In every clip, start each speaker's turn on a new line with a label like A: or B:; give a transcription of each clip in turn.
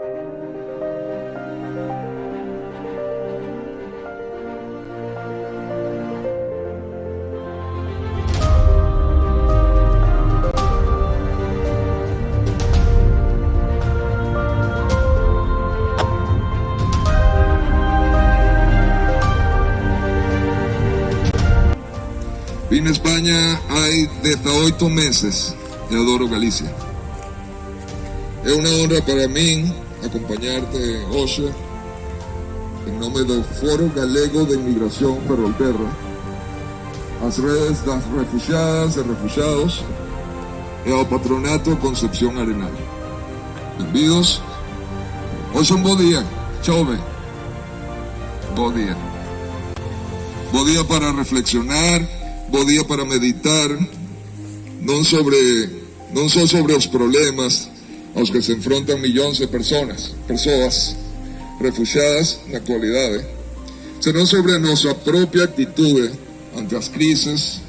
A: A España hay desde ocho meses y adoro Galicia. Es una honra para mí acompañarte hoy en nombre del Foro Galego de Inmigración Ferrolterra, las redes las refugiadas y refugiados y al Patronato Concepción Arenal. Bienvenidos. Hoy es un buen día. Chove. Buen día. Buen día para reflexionar buen día para meditar, no sobre, no solo sobre los problemas a los que se enfrentan millones de personas, personas refugiadas en la actualidad, sino sobre nuestra propia actitud ante las crisis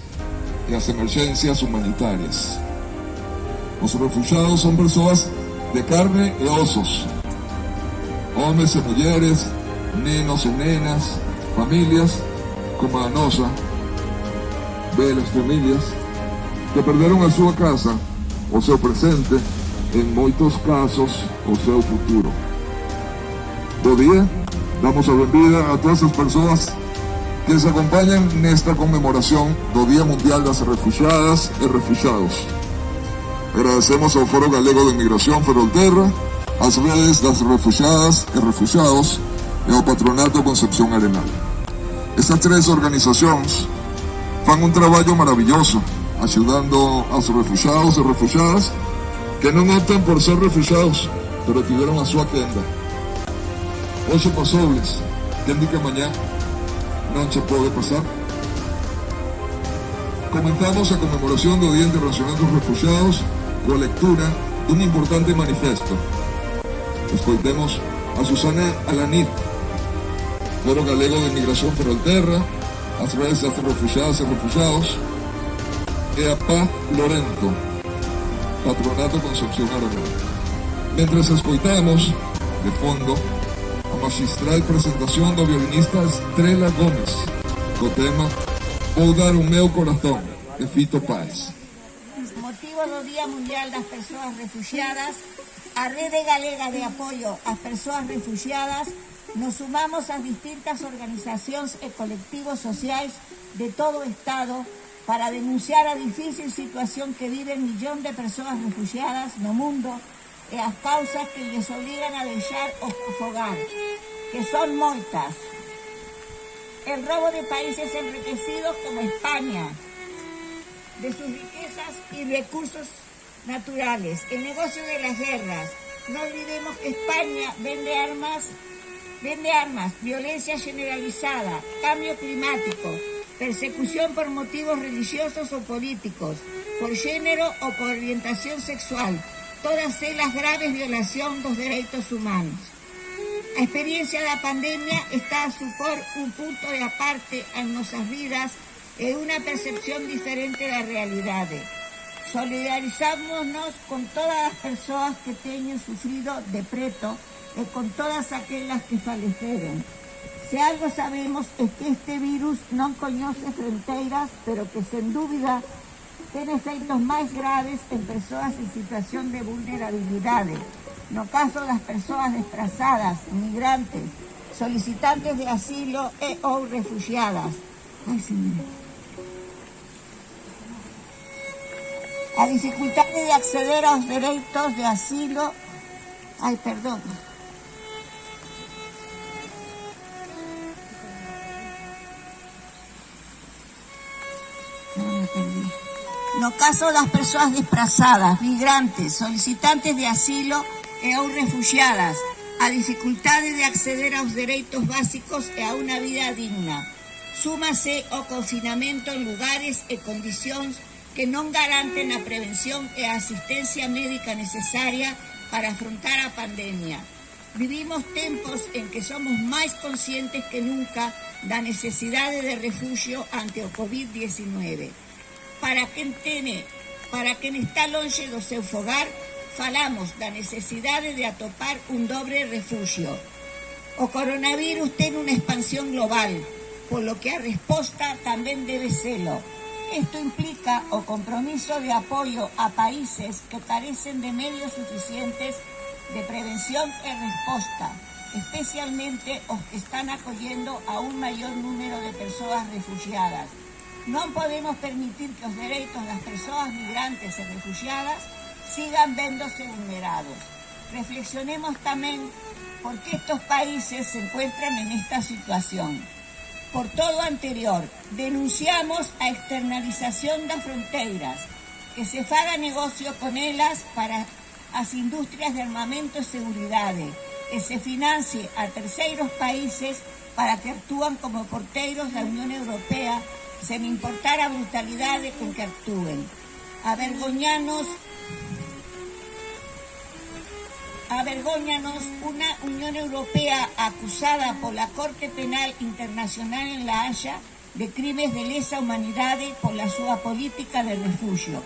A: y las emergencias humanitarias. Los refugiados son personas de carne y osos, hombres y mujeres, niños y nenas, familias como la nosa, de las familias que perderon a su casa o seu presente, en muchos casos o seu futuro. Buen día, damos la bienvenida a todas las personas que se acompañan en esta conmemoración del Día Mundial de las Refugiadas y Refugiados. Agradecemos al Foro Galego de Inmigración Ferrolterra, a las redes las refugiadas y refugiados y al Patronato Concepción Arenal. Estas tres organizaciones fan un trabajo maravilloso ayudando a sus refugiados y refugiadas que no optan por ser refugiados, pero tuvieron a su agenda. Ocho posibles, que indica mañana no se puede pasar. Comentamos a conmemoración del Día Internacional de los Refugiados con lectura de un importante manifiesto. Escuchemos a Susana Alanir, Foro Galego de Inmigración Ferrolterra, as redes das refugiadas e refugiados, e a Paz Lorento, Patronato Concepción Arenal. Mientras escoitamos, de fondo, a magistral presentación do violinista Estrela Gómez, co tema Vou dar o meu corazón, de Fito Páez.
B: Motivo do Día Mundial das Persoas Refugiadas, a Rede Galega de Apoio ás Persoas Refugiadas nos sumamos a distintas organizaciones y colectivos sociales de todo o Estado para denunciar a difícil situación que viven millón de personas refugiadas no mundo y las causas que les obligan a dejar o fogar, que son moitas. El robo de países enriquecidos como España, de sus riquezas y recursos naturales, el negocio de las guerras. No olvidemos que España vende armas vende armas, violencia generalizada, cambio climático, persecución por motivos religiosos o políticos, por género o por orientación sexual, todas ellas graves violación los derechos humanos. La experiencia de la pandemia está a supor un punto de aparte en nuestras vidas y una percepción diferente de la realidad. Solidarizámonos con todas las personas que tienen sufrido de preto y con todas aquellas que fallecieron. Si algo sabemos es que este virus no conoce fronteras, pero que sin duda tiene efectos más graves en personas en situación de vulnerabilidad. No caso las personas desplazadas, migrantes, solicitantes de asilo e o refugiadas. Ay, A dificultad de acceder a los derechos de asilo, ay, perdón, No caso las personas desplazadas, migrantes, solicitantes de asilo e ou refugiadas, a dificultades de acceder aos dereitos básicos e a unha vida digna. Súmase o confinamento en lugares e condicións que non garanten a prevención e asistencia médica necesaria para afrontar a pandemia. Vivimos tempos en que somos máis conscientes que nunca da necesidade de refugio ante o COVID-19 para quen tiene, para quen está longe do seu fogar, falamos da necesidade de atopar un dobre refugio. O coronavirus ten unha expansión global, polo que a resposta tamén debe selo. Isto implica o compromiso de apoio a países que carecen de medios suficientes de prevención e resposta, especialmente os que están acollendo a un maior número de persoas refugiadas. Non podemos permitir que os dereitos das persoas migrantes e refugiadas sigan vendose vulnerados. Reflexionemos tamén por que estos países se encuentran en esta situación. Por todo anterior, denunciamos a externalización das fronteiras, que se faga negocio con elas para as industrias de armamento e seguridade, e se financie a terceiros países para que actúan como porteiros da Unión Europea sen importar a brutalidade con que actúen. Avergoñanos avergóñanos unha Unión Europea acusada pola Corte Penal Internacional en La Haya de crimes de lesa humanidade pola súa política de refugio.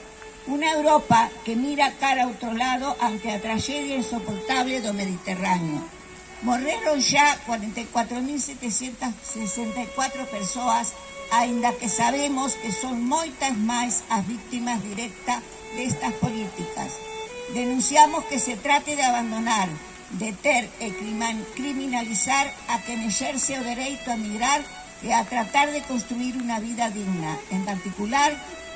B: Unha Europa que mira cara a outro lado ante a tragedia insoportable do Mediterráneo. Morreron xa 44.764 persoas, aínda que sabemos que son moitas máis as víctimas directas destas políticas. Denunciamos que se trate de abandonar, deter e criminalizar a quen exerce o dereito a migrar e a tratar de construir unha vida digna. En particular,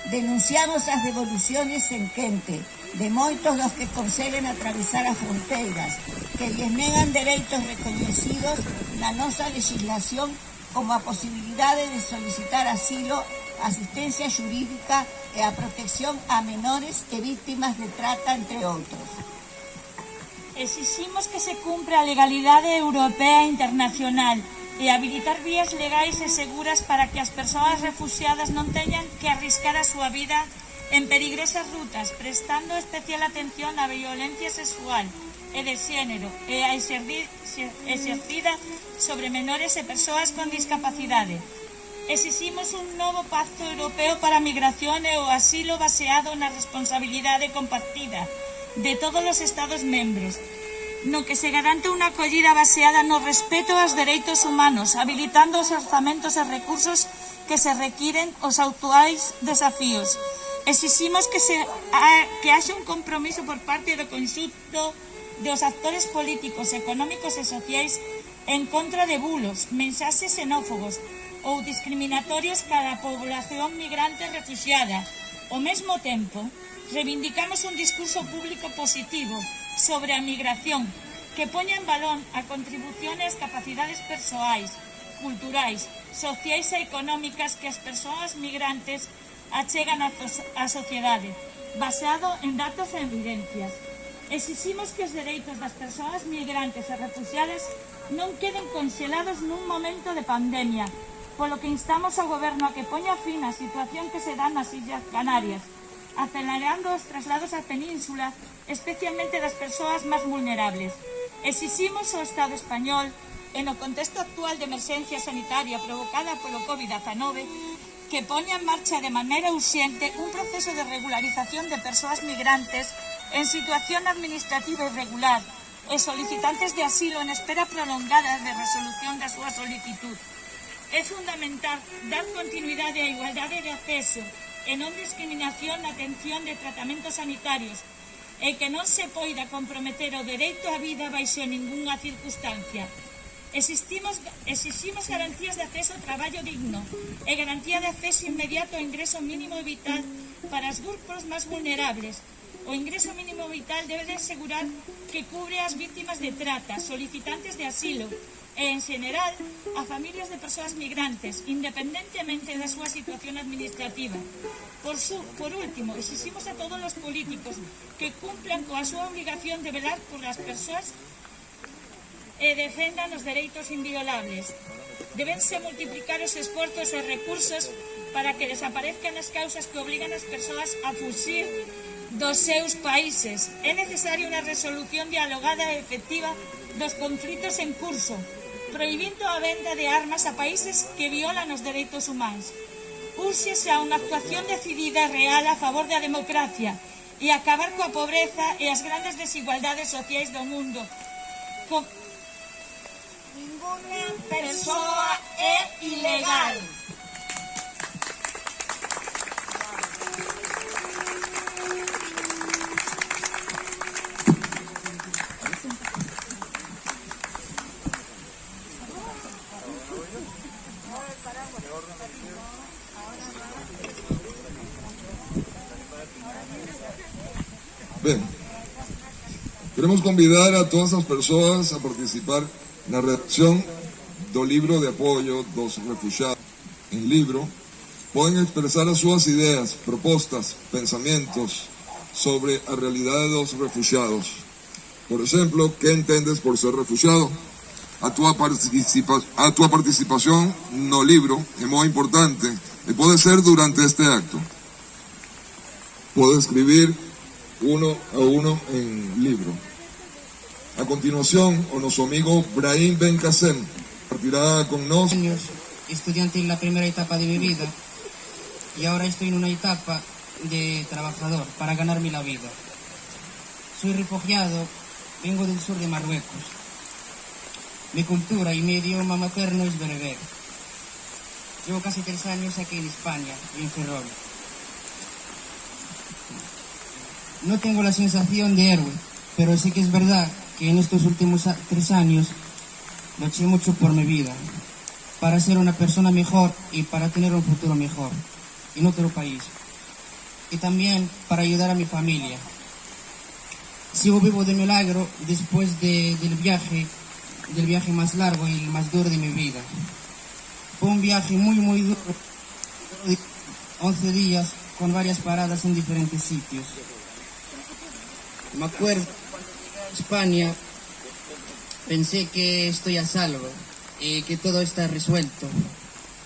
B: Denunciamos as devoluciones en quente de moitos dos que conseguen atravesar as fronteiras, que lles negan dereitos recoñecidos na nosa legislación como a posibilidade de solicitar asilo, asistencia xurídica e a protección a menores e víctimas de trata, entre outros.
C: Exiximos que se cumpra a legalidade europea e internacional e habilitar vías legais e seguras para que as persoas refugiadas non teñan que arriscar a súa vida en perigresas rutas, prestando especial atención á violencia sexual e de xénero e a exercida sobre menores e persoas con discapacidade. Exiximos un novo pacto europeo para a migración e o asilo baseado na responsabilidade compartida de todos os Estados membros, no que se garante unha acollida baseada no respeto aos dereitos humanos, habilitando os orzamentos e recursos que se requiren os actuais desafíos. Exiximos que, se, a, que haxe un compromiso por parte do conxunto dos actores políticos, económicos e sociais en contra de bulos, mensaxes xenófobos ou discriminatorios cada población migrante refugiada. Ao mesmo tempo, Reivindicamos un discurso público positivo sobre a migración que poña en balón a contribución e as capacidades persoais, culturais, sociais e económicas que as persoas migrantes achegan á sociedade, baseado en datos e evidencias. Exiximos que os dereitos das persoas migrantes e refugiadas non queden conxelados nun momento de pandemia, polo que instamos ao goberno a que poña fin á situación que se dá nas Illas Canarias, acelerando os traslados á península, especialmente das persoas máis vulnerables. Exiximos ao Estado español, en o contexto actual de emerxencia sanitaria provocada polo COVID-19, que poña en marcha de maneira urxente un proceso de regularización de persoas migrantes en situación administrativa irregular e solicitantes de asilo en espera prolongada de resolución da súa solicitud. É fundamental dar continuidade á igualdade de acceso e non discriminación na atención de tratamentos sanitarios e que non se poida comprometer o dereito á vida baixo ningunha circunstancia. Existimos, exiximos garantías de acceso ao traballo digno e garantía de acceso inmediato ao ingreso mínimo vital para os grupos máis vulnerables. O ingreso mínimo vital debe de asegurar que cubre as víctimas de trata, solicitantes de asilo, e, en general, a familias de persoas migrantes, independentemente da súa situación administrativa. Por, su, por último, exiximos a todos os políticos que cumplan coa súa obligación de velar por as persoas e defendan os dereitos inviolables. Debense multiplicar os esforzos e recursos para que desaparezcan as causas que obrigan as persoas a fuxir dos seus países. É necesaria unha resolución dialogada e efectiva dos conflitos en curso proibindo a venda de armas a países que violan os dereitos humanos. Úrxese a unha actuación decidida e real a favor da democracia e acabar coa pobreza e as grandes desigualdades sociais do mundo. Co...
B: Ninguna persoa é ilegal.
A: Convidar a todas as persoas a participar na redacción do libro de apoio dos refugiados. En libro, poden expresar as súas ideas, propostas, pensamientos sobre a realidade dos refugiados. Por exemplo, que entendes por ser refugiado? A túa, participa a túa participación no libro é moi importante e pode ser durante este acto. Pode escribir uno a uno en libro. A continuación, o noso amigo Brahim Ben Kassem partirá con nos
D: años, estudiante en la primera etapa de mi vida y ahora estoy en una etapa de trabajador para ganarme la vida. Soy refugiado, vengo del sur de Marruecos. Mi cultura y mi idioma materno es bereber. Llevo casi tres años aquí en España, en Ferrol. No tengo la sensación de héroe, pero sí que es verdad que en estos últimos tres años luché mucho por mi vida, para ser una persona mejor y para tener un futuro mejor en otro país. Y también para ayudar a mi familia. Sigo vivo de milagro después de- del viaje, del viaje más largo y el más duro de mi vida. Fue un viaje muy, muy duro, de 11 días con varias paradas en diferentes sitios. Me acuerdo España, pensé que estoy a salvo y que todo está resuelto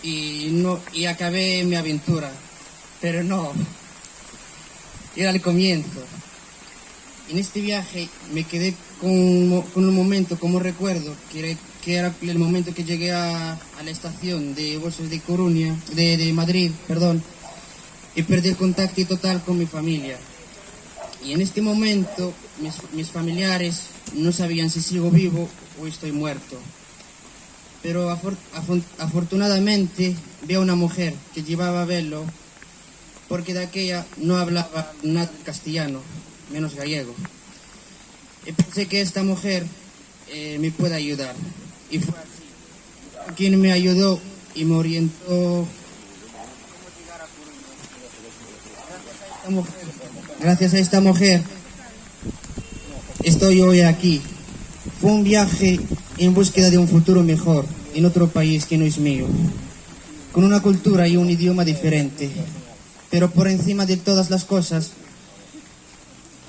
D: y no y acabé mi aventura, pero no. Era el comienzo. En este viaje me quedé con, con un momento como recuerdo, que era, el momento que llegué a, la estación de Bolsos de Coruña, de, de Madrid, perdón, y perdí el contacto total con mi familia. Y en este momento mis, familiares no sabían si sigo vivo o estoy muerto. Pero afortunadamente vi a una mujer que llevaba velo porque de aquella no hablaba nada castellano, menos gallego. Y pensé que esta mujer eh, me puede ayudar. Y fue así. Quien me ayudó y me orientó esta mujer. Gracias a esta mujer estoy hoy aquí. Fue un viaje en búsqueda de un futuro mejor en otro país que no es mío, con una cultura y un idioma diferente. Pero por encima de todas las cosas,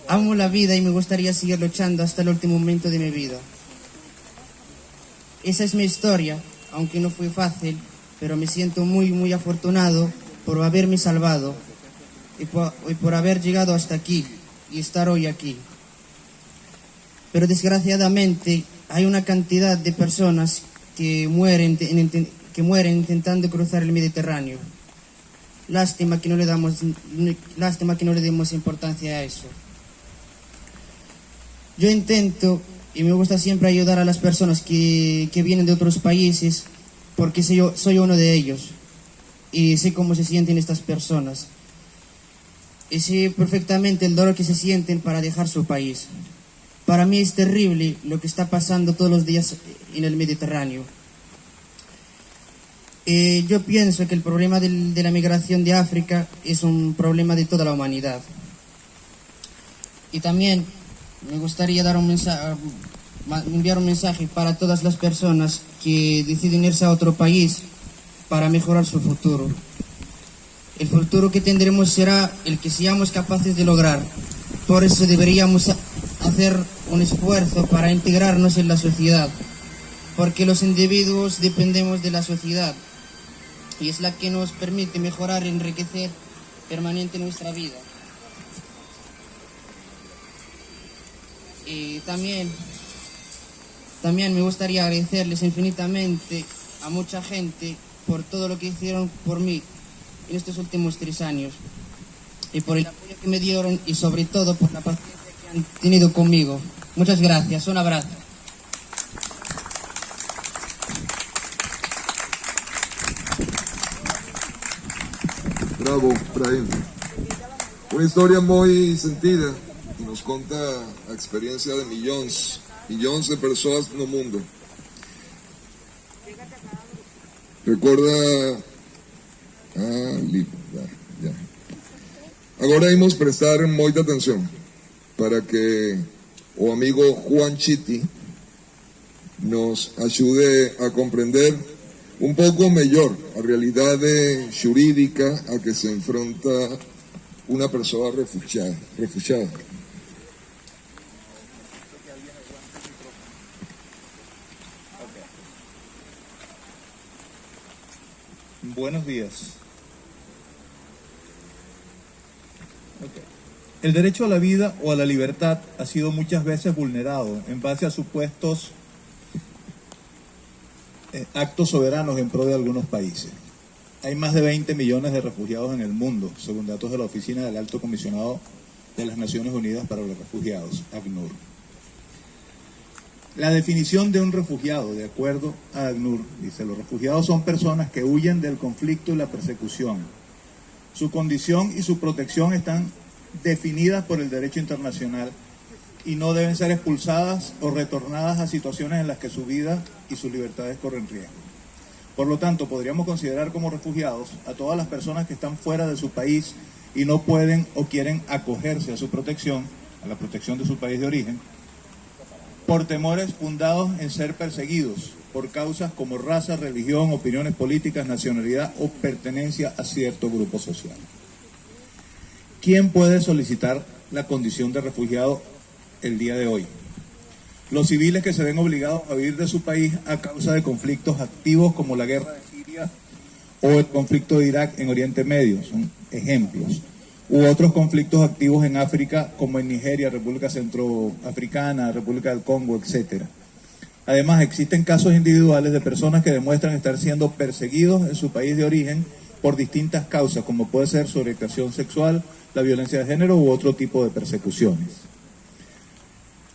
D: amo la vida y me gustaría seguir luchando hasta el último momento de mi vida. Esa es mi historia, aunque no fue fácil, pero me siento muy, muy afortunado por haberme salvado y por, y por haber llegado hasta aquí y estar hoy aquí. Pero desgraciadamente hay una cantidad de personas que mueren, en- en- que mueren intentando cruzar el Mediterráneo. Lástima que no le damos, lástima que no le demos importancia a eso. Yo intento y me gusta siempre ayudar a las personas que, que vienen de otros países porque soy, soy uno de ellos y sé cómo se sienten estas personas y sé perfectamente el dolor que se sienten para dejar su país. Para mí es terrible lo que está pasando todos los días en el Mediterráneo. Eh, yo pienso que el problema de la migración de África es un problema de toda la humanidad. Y también me gustaría dar un mensaje, enviar un mensaje para todas las personas que deciden irse a otro país para mejorar su futuro. El futuro que tendremos será el que seamos capaces de lograr. Por eso deberíamos ha- hacer un esfuerzo para integrarnos en la sociedad, porque los individuos dependemos de la sociedad y es la que nos permite mejorar y enriquecer permanente nuestra vida. Y también, también me gustaría agradecerles infinitamente a mucha gente por todo lo que hicieron por mí en estos últimos tres años. y por el apoyo que me dieron y sobre todo por la paciencia que han tenido conmigo. Muchas gracias, un abrazo.
A: Bravo, Brahim. Una historia muy sentida que nos conta a experiencia de millones, millones de personas no mundo. Recuerda... Ah, listo, ya, ya. Agora vamos prestar mucha atención para que o amigo Juan Chiti nos ayude a comprender un pouco mellor a realidade xurídica a que se enfronta unha persoa refugiada. refugiada.
E: Buenos días. El derecho a la vida o a la libertad ha sido muchas veces vulnerado en base a supuestos eh, actos soberanos en pro de algunos países. Hay más de 20 millones de refugiados en el mundo, según datos de la Oficina del Alto Comisionado de las Naciones Unidas para los Refugiados, ACNUR. La definición de un refugiado, de acuerdo a ACNUR, dice, los refugiados son personas que huyen del conflicto y la persecución. Su condición y su protección están definidas por el derecho internacional y no deben ser expulsadas o retornadas a situaciones en las que su vida y sus libertades corren riesgo. Por lo tanto, podríamos considerar como refugiados a todas las personas que están fuera de su país y no pueden o quieren acogerse a su protección, a la protección de su país de origen, por temores fundados en ser perseguidos por causas como raza, religión, opiniones políticas, nacionalidad o pertenencia a cierto grupo social. ¿Quién puede solicitar la condición de refugiado el día de hoy. Los civiles que se ven obligados a huir de su país a causa de conflictos activos como la guerra de Siria o el conflicto de Irak en Oriente Medio, son ejemplos. U otros conflictos activos en África como en Nigeria, República Centroafricana, República del Congo, etc. Además, existen casos individuales de personas que demuestran estar siendo perseguidos en su país de origen por distintas causas, como puede ser su orientación sexual, la violencia de género u otro tipo de persecuciones.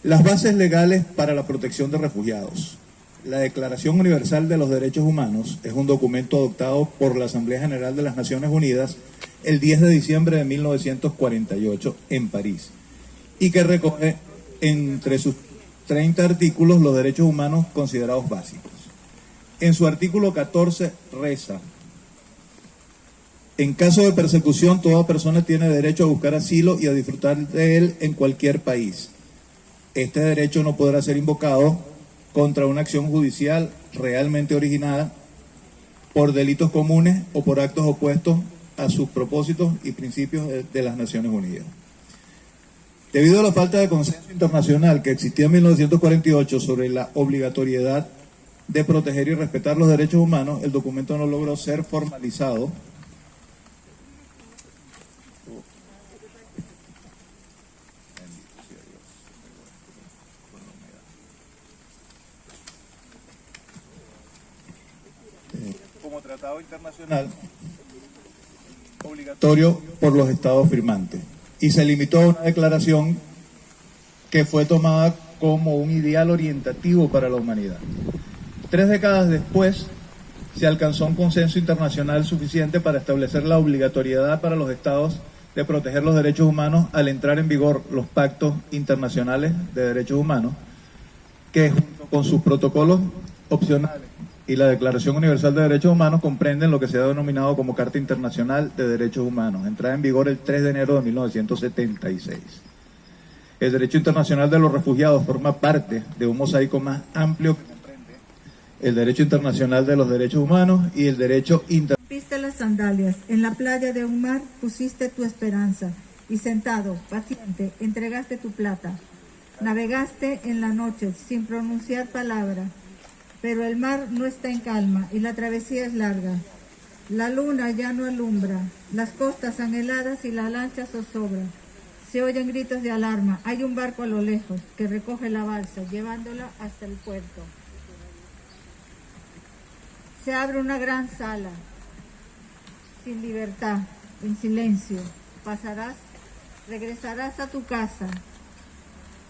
E: Las bases legales para la protección de refugiados. La Declaración Universal de los Derechos Humanos es un documento adoptado por la Asamblea General de las Naciones Unidas el 10 de diciembre de 1948 en París y que recoge entre sus 30 artículos los derechos humanos considerados básicos. En su artículo 14 reza, en caso de persecución, toda persona tiene derecho a buscar asilo y a disfrutar de él en cualquier país este derecho no podrá ser invocado contra una acción judicial realmente originada por delitos comunes o por actos opuestos a sus propósitos y principios de, las Naciones Unidas. Debido a la falta de consenso internacional que existía en 1948 sobre la obligatoriedad de proteger y respetar los derechos humanos, el documento no logró ser formalizado tratado internacional obligatorio por los estados firmantes y se limitó a una declaración que fue tomada como un ideal orientativo para la humanidad. Tres décadas después se alcanzó un consenso internacional suficiente para establecer la obligatoriedad para los estados de proteger los derechos humanos al entrar en vigor los pactos internacionales de derechos humanos, que junto con sus protocolos opcionales y la Declaración Universal de Derechos Humanos comprenden lo que se ha denominado como Carta Internacional de Derechos Humanos, entrada en vigor el 3 de enero de 1976. El derecho internacional de los refugiados forma parte de un mosaico más amplio el derecho internacional de los derechos humanos y el derecho internacional.
B: Las sandalias, en la playa de un mar pusiste tu esperanza y sentado, paciente, entregaste tu plata. Navegaste en la noche sin pronunciar palabra pero el mar no está en calma y la travesía es larga. La luna ya no alumbra, las costas anheladas y la lancha zozobra. Se oyen gritos de alarma, hay un barco a lo lejos que recoge la balsa, llevándola hasta el puerto. Se abre una gran sala, sin libertad, en silencio.
F: pasarás, regresarás a tu casa,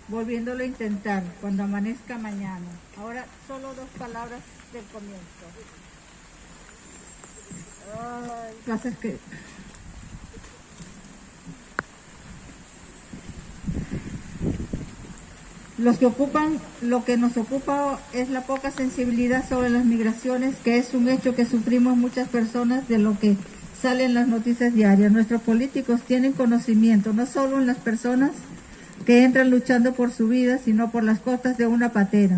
F: volviéndolo a intentar cuando amanezca mañana. Ahora solo dos palabras del comienzo. Ay, pasa que Los que ocupan, lo que nos ocupa es la poca sensibilidad sobre las migraciones, que es un hecho que sufrimos muchas personas de lo que salen las noticias diarias. Nuestros políticos tienen conocimiento, no solo en las personas que entran luchando por su vida, sino por las costas de una patera.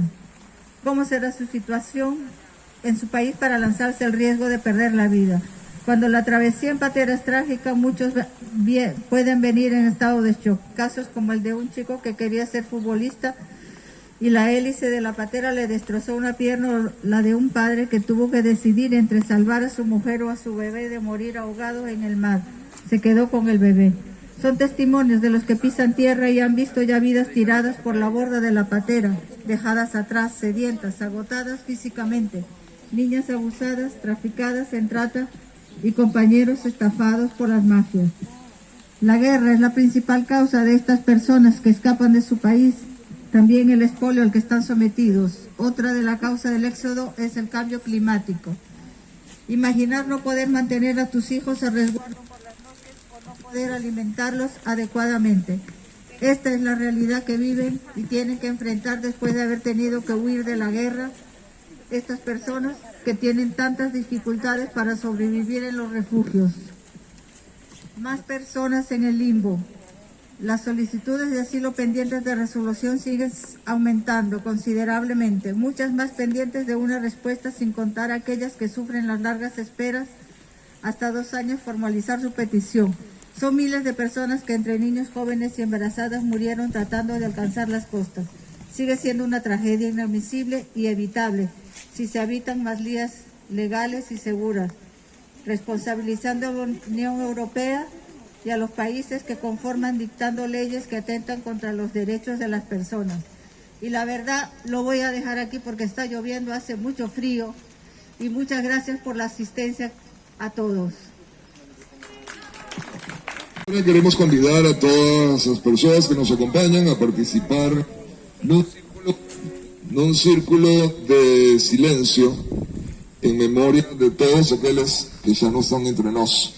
F: ¿Cómo será su situación en su país para lanzarse el riesgo de perder la vida? Cuando la travesía en patera es trágica, muchos pueden venir en estado de shock. Casos como el de un chico que quería ser futbolista y la hélice de la patera le destrozó una pierna, o la de un padre que tuvo que decidir entre salvar a su mujer o a su bebé de morir ahogado en el mar. Se quedó con el bebé. Son testimonios de los que pisan tierra y han visto ya vidas tiradas por la borda de la patera, dejadas atrás, sedientas, agotadas físicamente, niñas abusadas, traficadas en trata y compañeros estafados por las mafias. La guerra es la principal causa de estas personas que escapan de su país, también el espolio al que están sometidos. Otra de la causa del éxodo es el cambio climático. Imaginar no poder mantener a tus hijos a resguardo por las noches o no poder alimentarlos adecuadamente. Esta es la realidad que viven y tienen que enfrentar después de haber tenido que huir de la guerra estas personas que tienen tantas dificultades para sobrevivir en los refugios. Más personas en el limbo. Las solicitudes de asilo pendientes de resolución siguen aumentando considerablemente, muchas más pendientes de una respuesta sin contar aquellas que sufren las largas esperas hasta dos años formalizar su petición. Son miles de personas que entre niños, jóvenes y embarazadas murieron tratando de alcanzar las costas. Sigue siendo una tragedia inadmisible y evitable si se habitan más vías legales y seguras, responsabilizando a la Unión Europea y a los países que conforman dictando leyes que atentan contra los derechos de las personas. Y la verdad lo voy a dejar aquí porque está lloviendo, hace mucho frío y muchas gracias por la asistencia a todos.
A: Queremos convidar a todas las personas que nos acompañan a participar un círculo de silencio en memoria de todos aquellos que ya no están entre nosotros.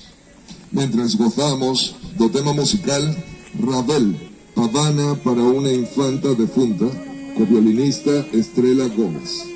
A: Mientras gozamos do tema musical Ravel, Habana para una infanta defunta, con violinista Estrella Gómez.